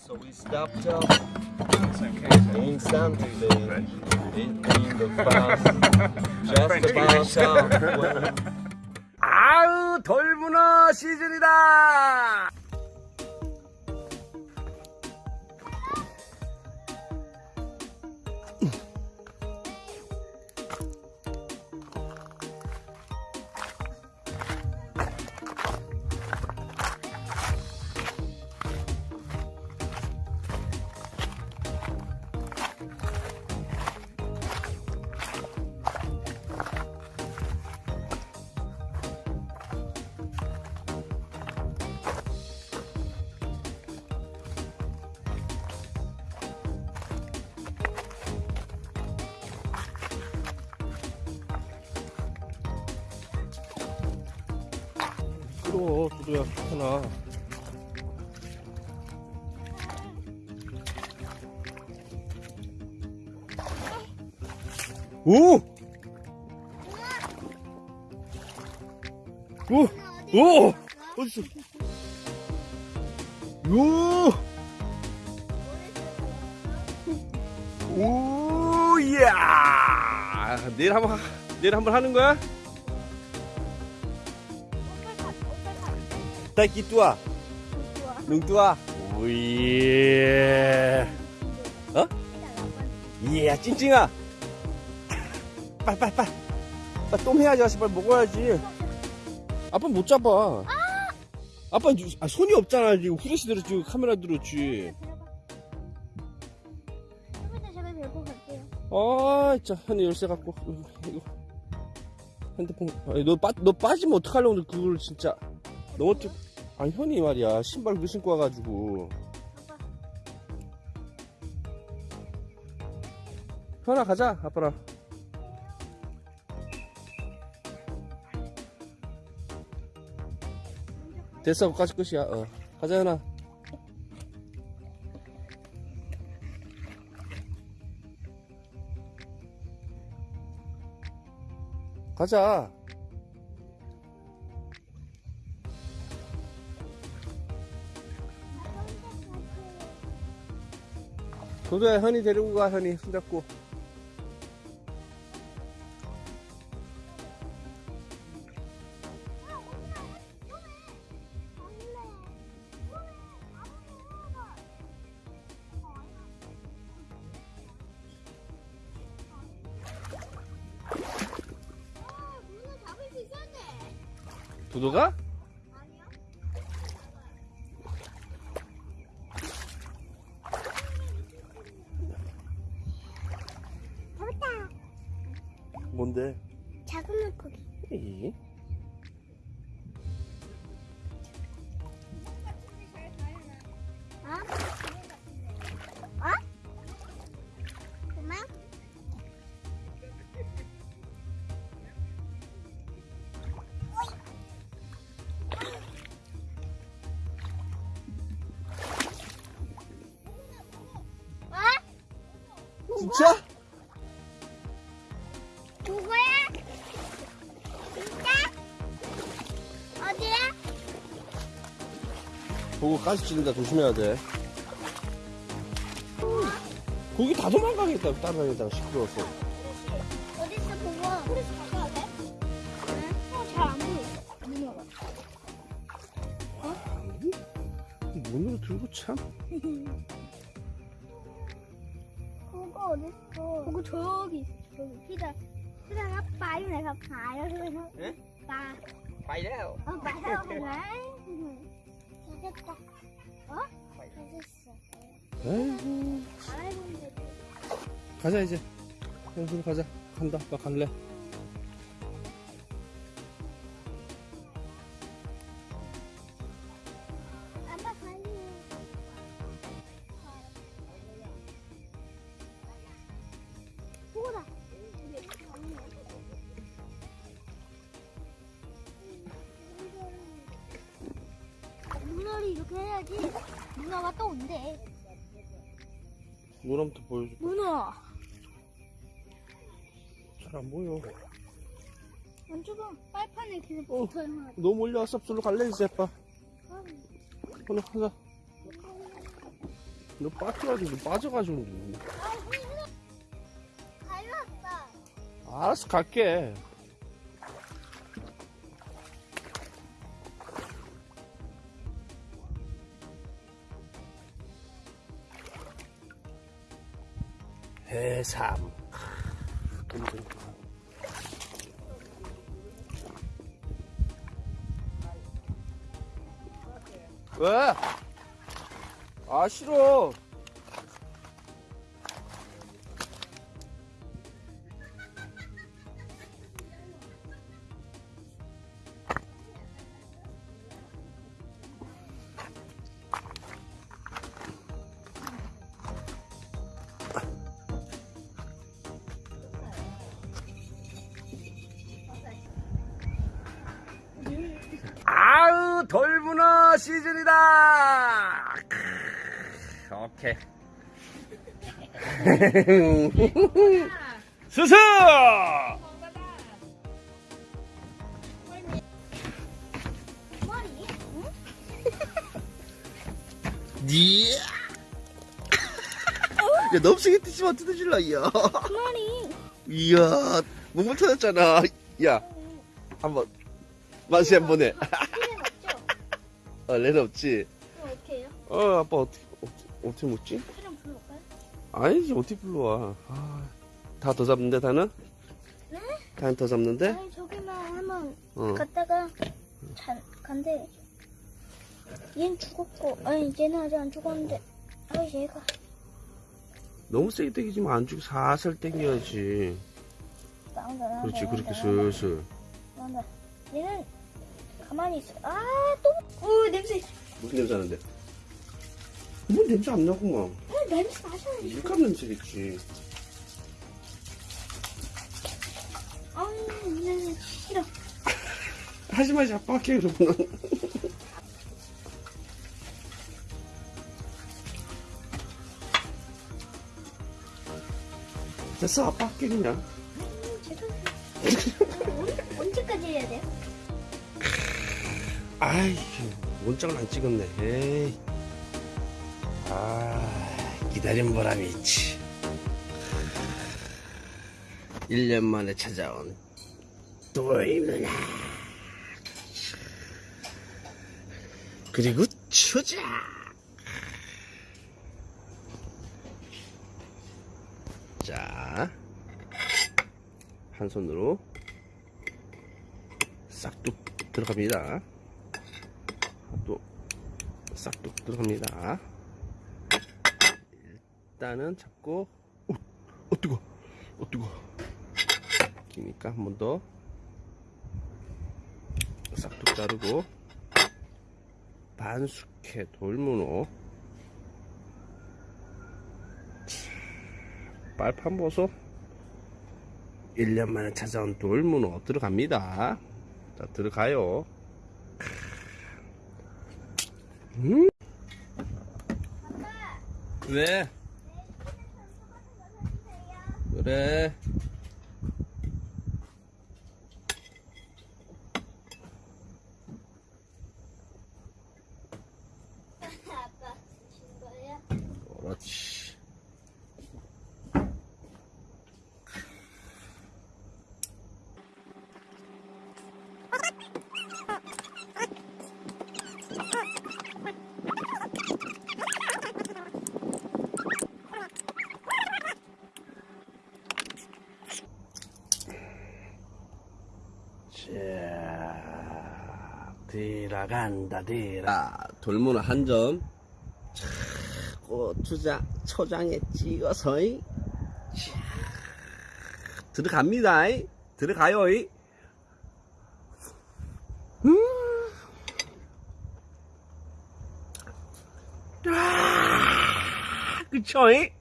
So we stopped up in Santander, in the bus, just about time. 아우 돌문어 시즌이다 끌어 두두야 하나 오! 오! 오! 어딨어? 오! 오, 이야! 내일 한번, 하- 내일 한번 하는 거야? Nung tua. 오예. 어? 이야, 찡찡아. 빨리, 빨리, 빨리. 빨리 똥 해야지, 아씨. 빨리 먹어야지. 아빠 못 잡아. 아빠 아, 손이 없잖아. 지금 후레쉬 들었지. 카메라 들었지. 아, 진짜 현이 열쇠 갖고 이거, 이거. 핸드폰. 아니, 너, 빠, 너 빠지면 어떡하려고 그걸 진짜. 너 어떻게? 아니 현이 말이야 신발 그 신고 와가지고. 현아 가자 아빠랑. 됐어 거기까지 끝이야. 어. 가자 현아. 가자. 도도야 현이 데리고 가 현이 손잡고. 있었네. 도도가? 뭔데? 작은 물고기. 에이? 보고 가시 찌른다 조심해야 돼. 고기 다 도망가겠다 따라다니다 시끄러워서. 어딨어 보여 눈으로 들고 참. 그거 어딨어? 그거 저기 있어 저기. 피다 피다 아빠 이래서 봐요. 응? 봐. 봐요. 어 봐요. 그래. 했다. 어? 에이구. 잘했는데. 가자 이제. 형수 가자. 간다. 아빠 갈래. 해야지 문어가 또 온대. 노람부터 보여줘. 문어. 잘안 보여. 안쪽은 빨판에 계속 어. 붙어요. 너무 올려왔어. absol로 갈래 이제 아빠. 오늘 가자. 너 빠져가지고 너 빠져가지고 닮았다. 알았어 갈게 해삼 왜? 아 싫어 어 시즌이다 크, 오케이? 니 야, 넘치게 뛰지마 뜯어질라, 야. 머리. 이야, 몸을 터졌잖아. 야, 한 번, 맛이 한 번 해. 어, 레는 없지? 그럼 어떻게 해요? 어, 아빠 어떻게, 어떻게, 어떻게 먹지? 필요는 불러올까요? 아니지, 어떻게 불러와. 아, 다더 잡는데, 다는? 네? 다는 더 잡는데? 아니 저기만 한번 어. 갔다가 잔 간대. 얘는 죽었고, 아니 얘는 아직 안 죽었는데, 아 얘가 너무 세게 당기지 마. 안 주고 살살 당겨야지. 나온다 나온다. 그렇지, 그렇게 나온다, 슬슬. 나온다. 얘는 가만히 있어. 아 또, 오 냄새. 무슨 냄새 나는데? 뭐 냄새 안 나구만. 아 냄새 나잖아. 밀감 냄새겠지. 아우 냄새 싫어. 하지 마지, 아빠 할게, 그러면. 됐어, 아빠 할게, 그냥. 음, 아이, 원장을 안 찍었네. 아, 기다린 보람이 있지. 1년 만에 찾아온 돌문화. 그리고 초장. 자, 한 손으로 싹둑 들어갑니다. 또 싹둑 들어갑니다. 일단은 잡고 어, 어 뜨거, 어 뜨거. 기니까 한 번 더 싹둑 자르고 반숙회 돌문어 빨판 보소 1년 만에 찾아온 돌문어 들어갑니다. 자 들어가요. 음? 왜? 그래. 아빠 준 거야? 그렇지. 자, 들어간다, 들어. 돌문어 한 점. 고추장, 초장에 찍어서, 들어갑니다. 이. 들어가요. 이. 음. 아, 그쵸? 이?